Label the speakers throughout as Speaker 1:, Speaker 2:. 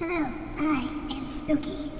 Speaker 1: Hello, I am Spooky.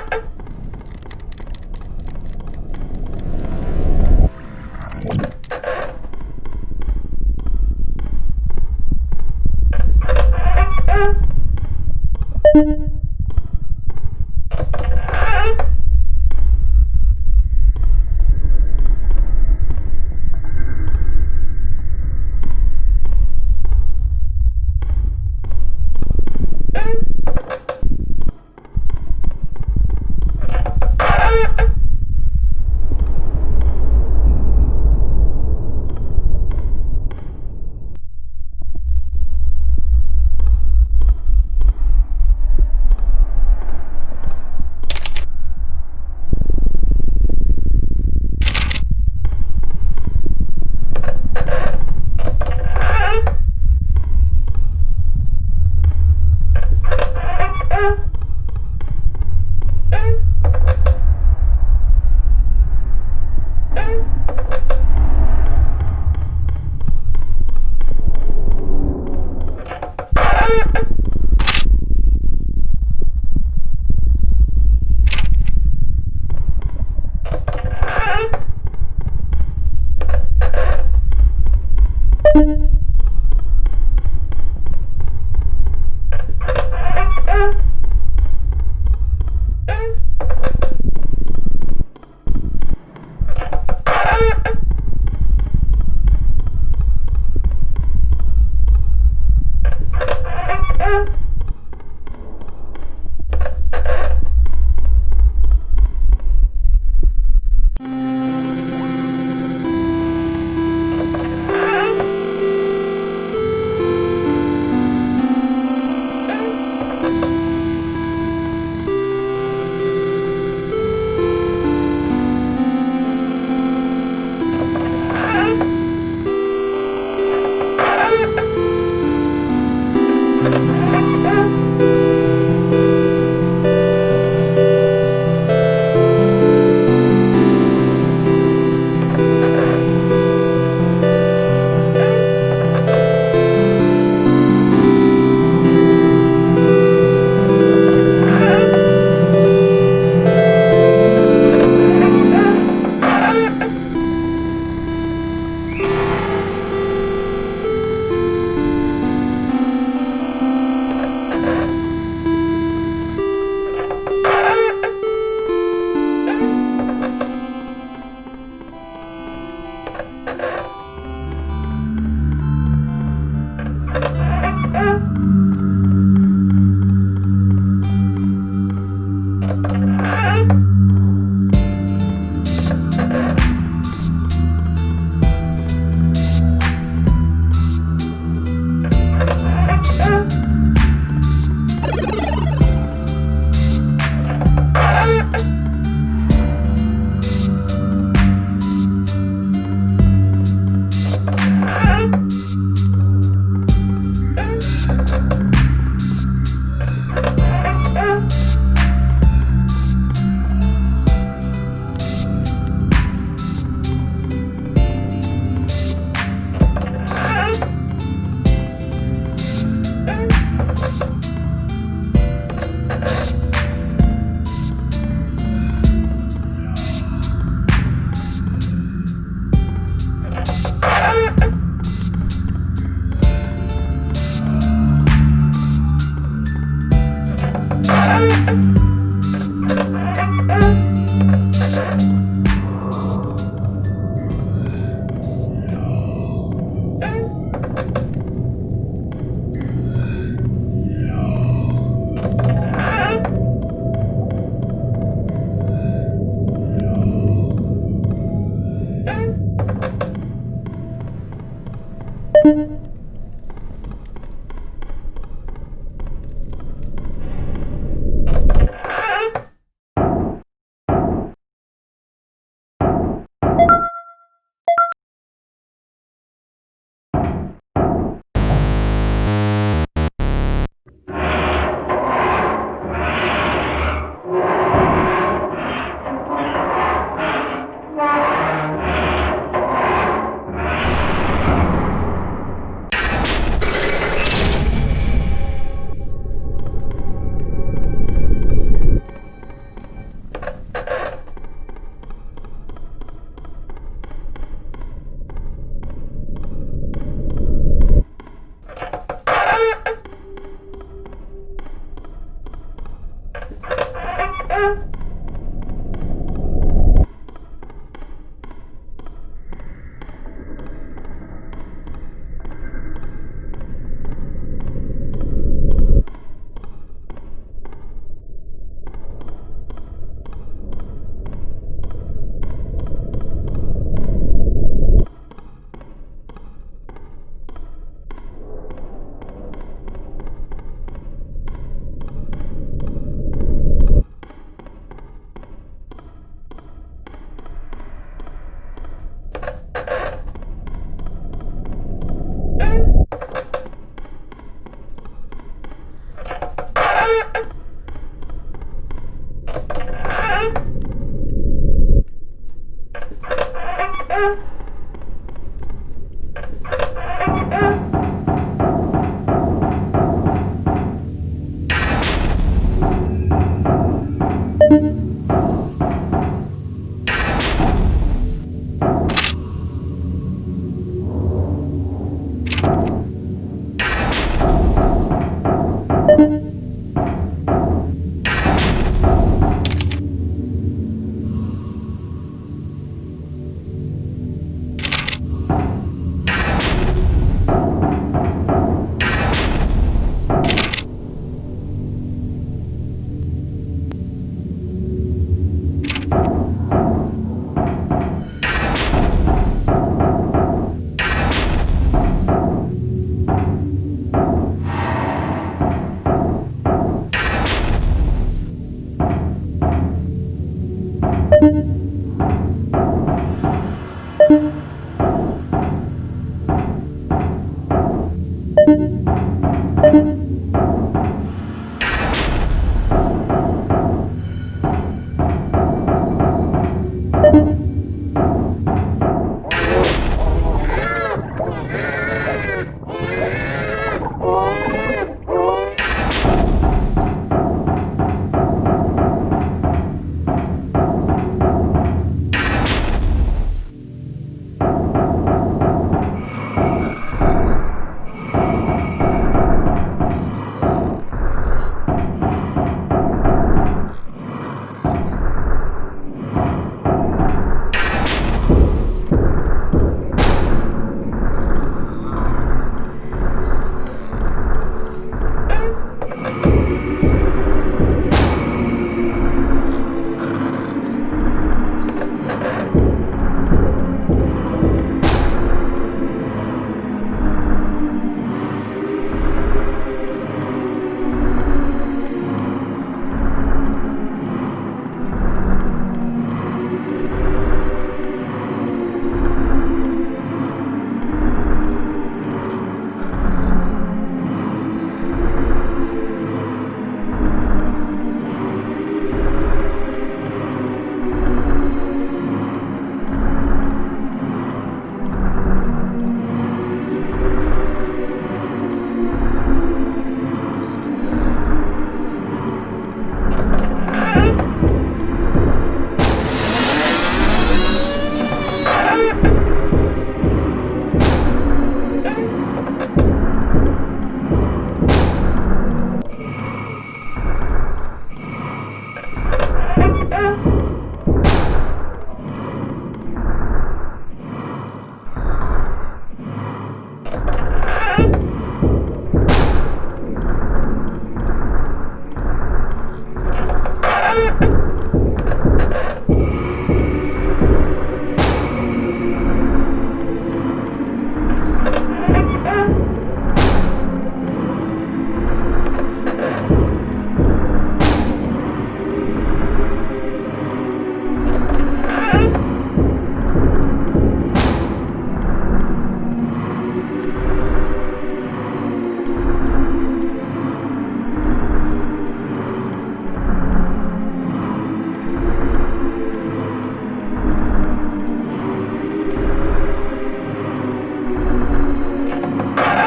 Speaker 1: Ha ha ha!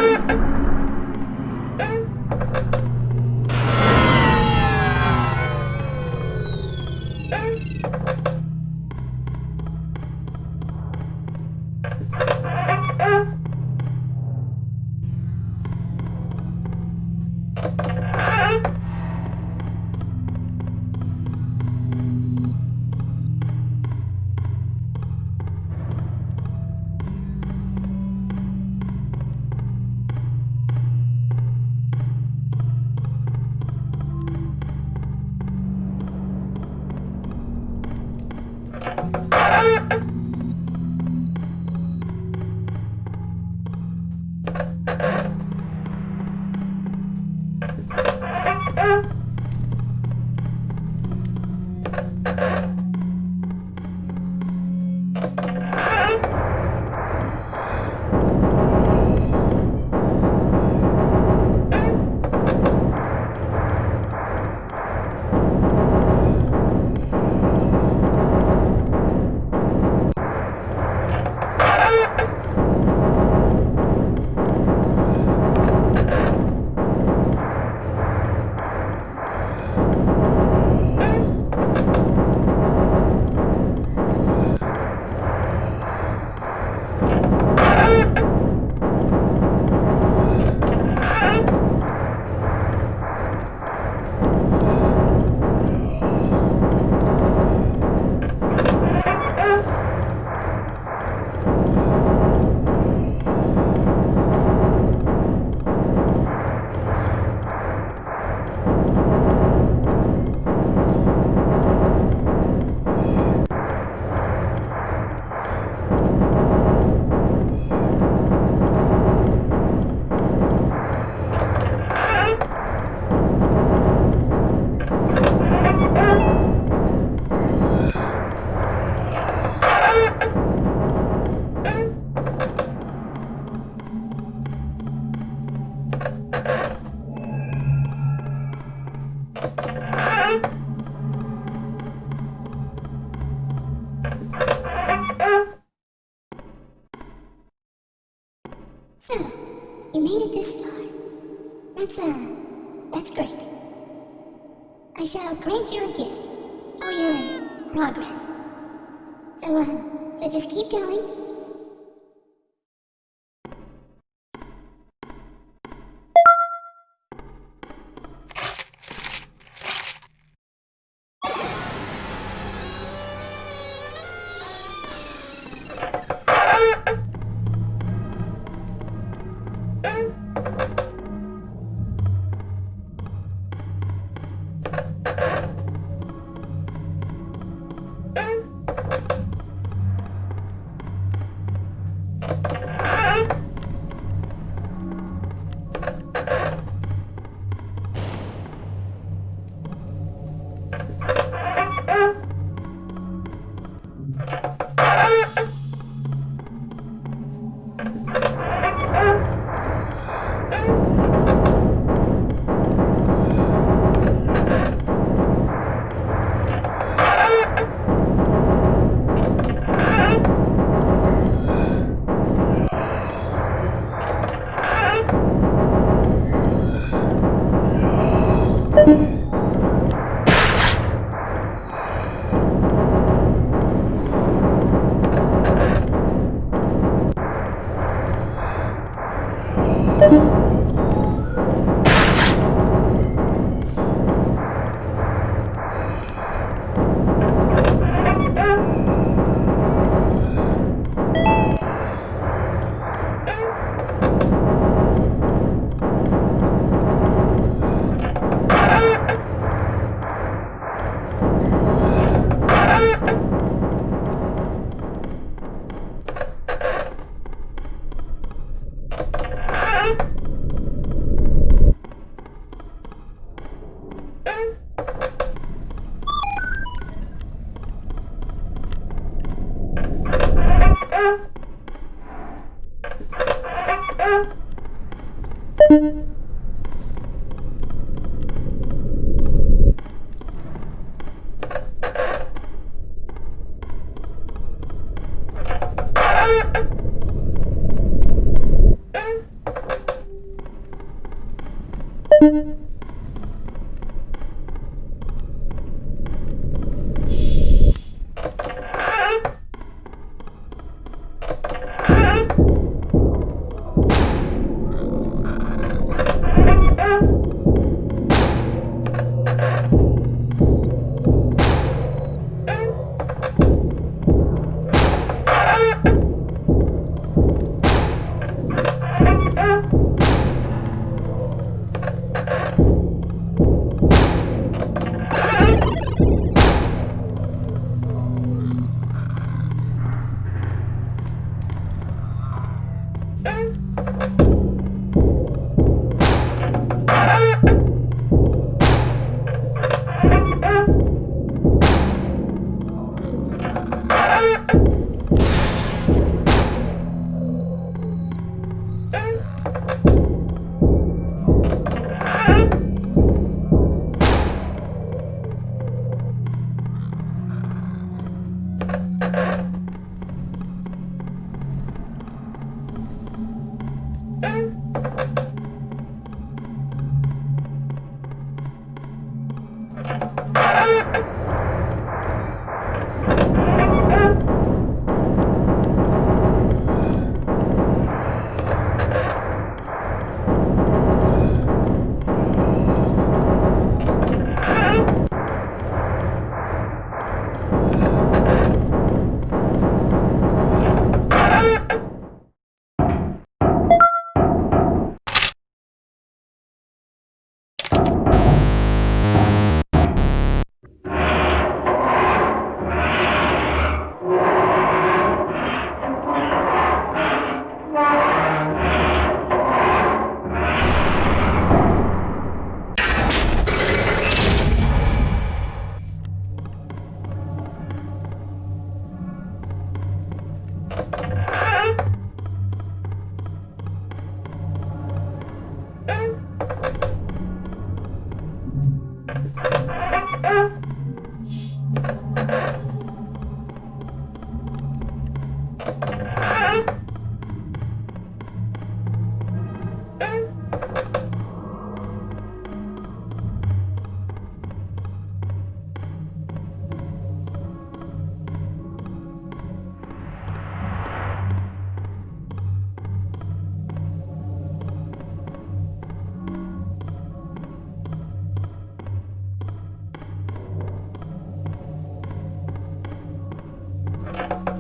Speaker 1: Ha ha ha! Bye.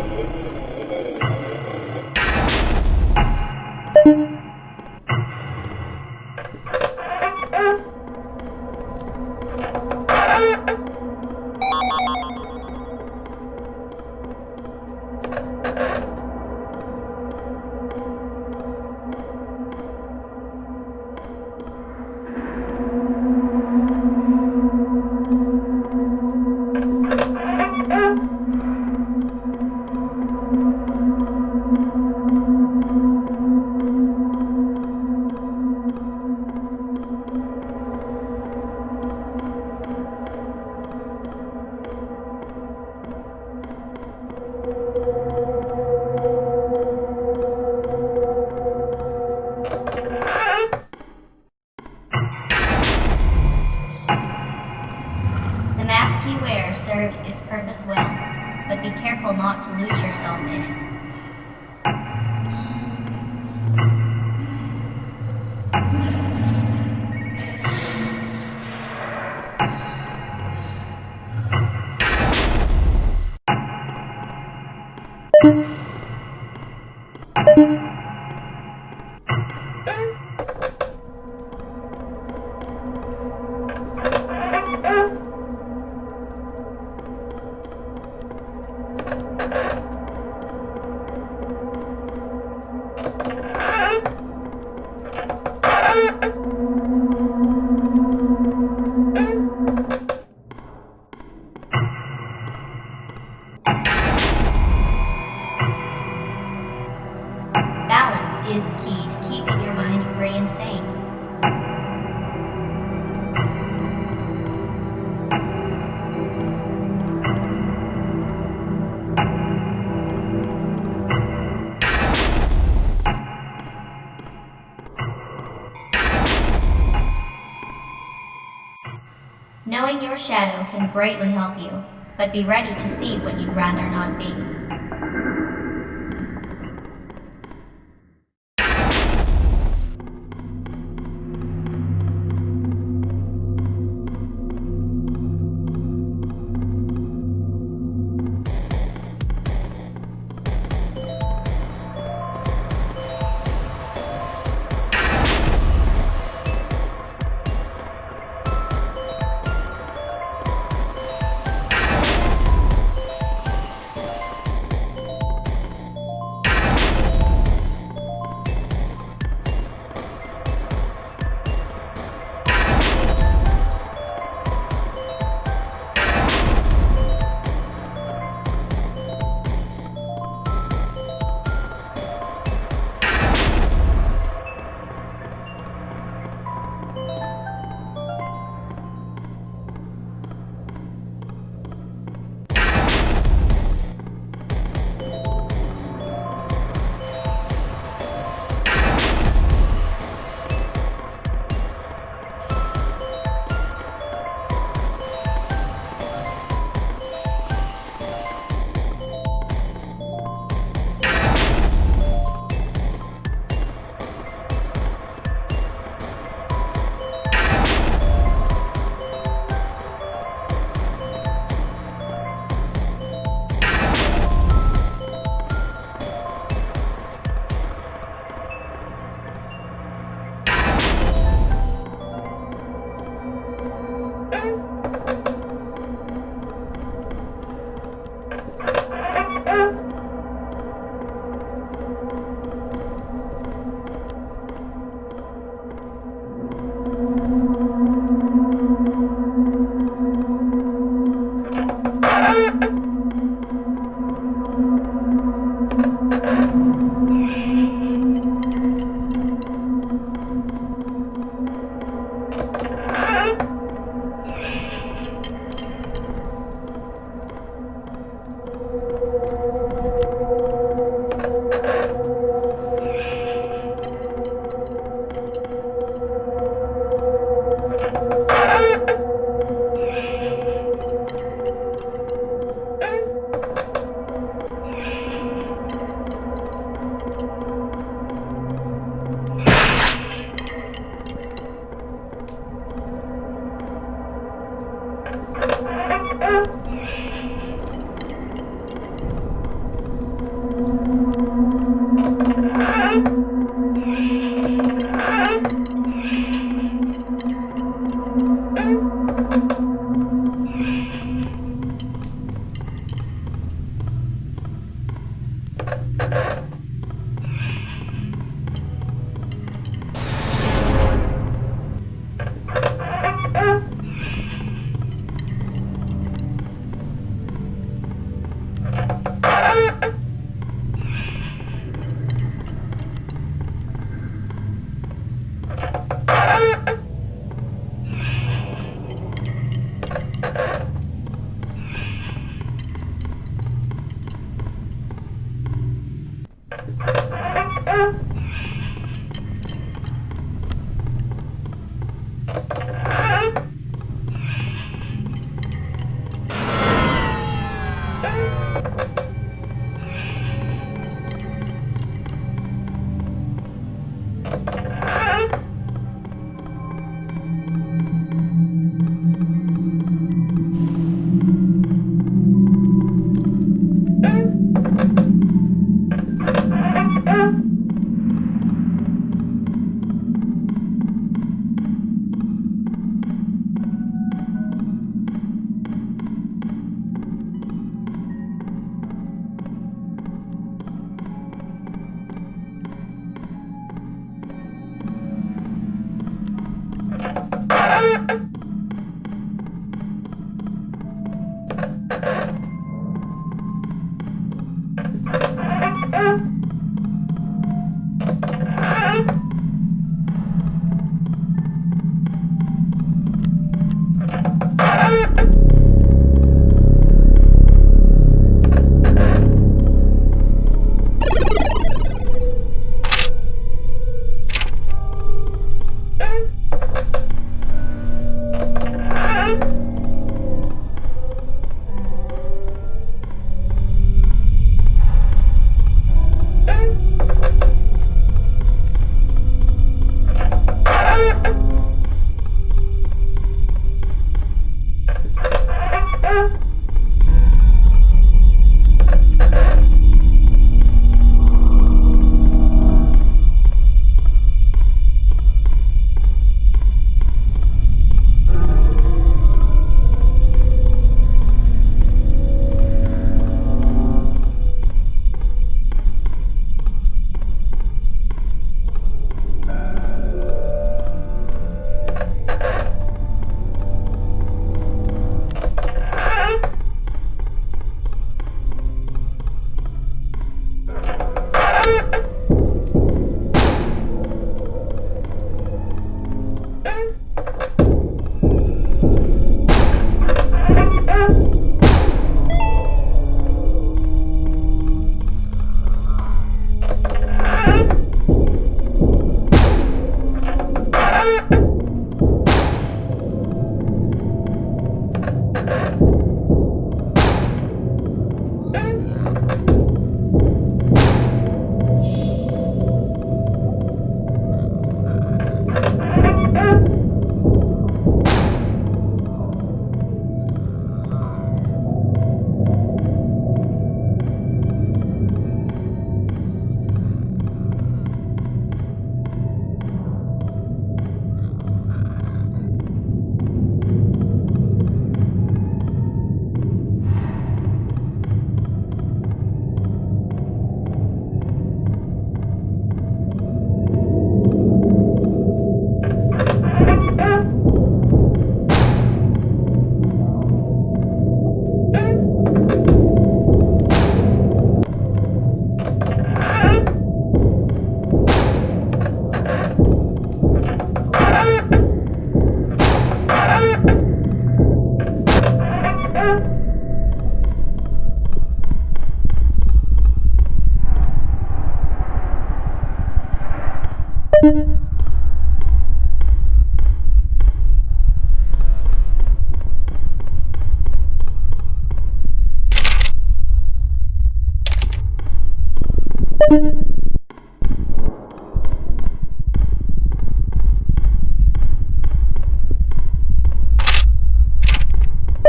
Speaker 1: Thank you.
Speaker 2: Shadow can greatly help you, but be ready to see what you'd rather not be.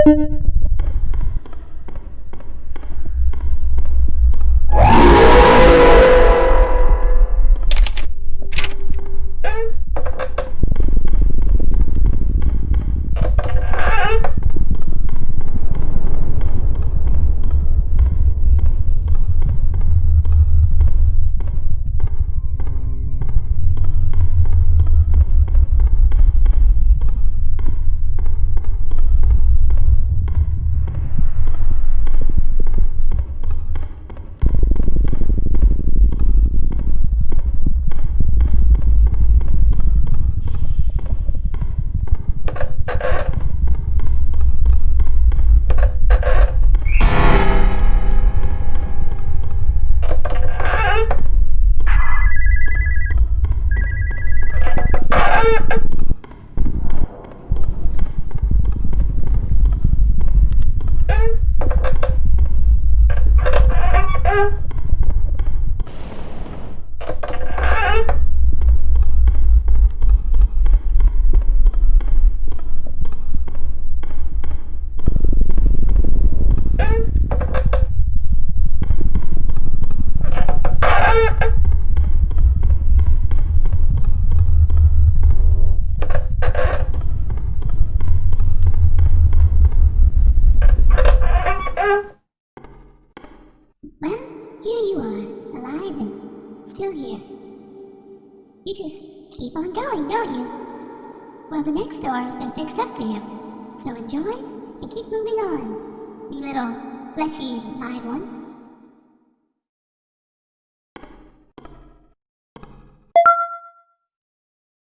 Speaker 1: Thank you.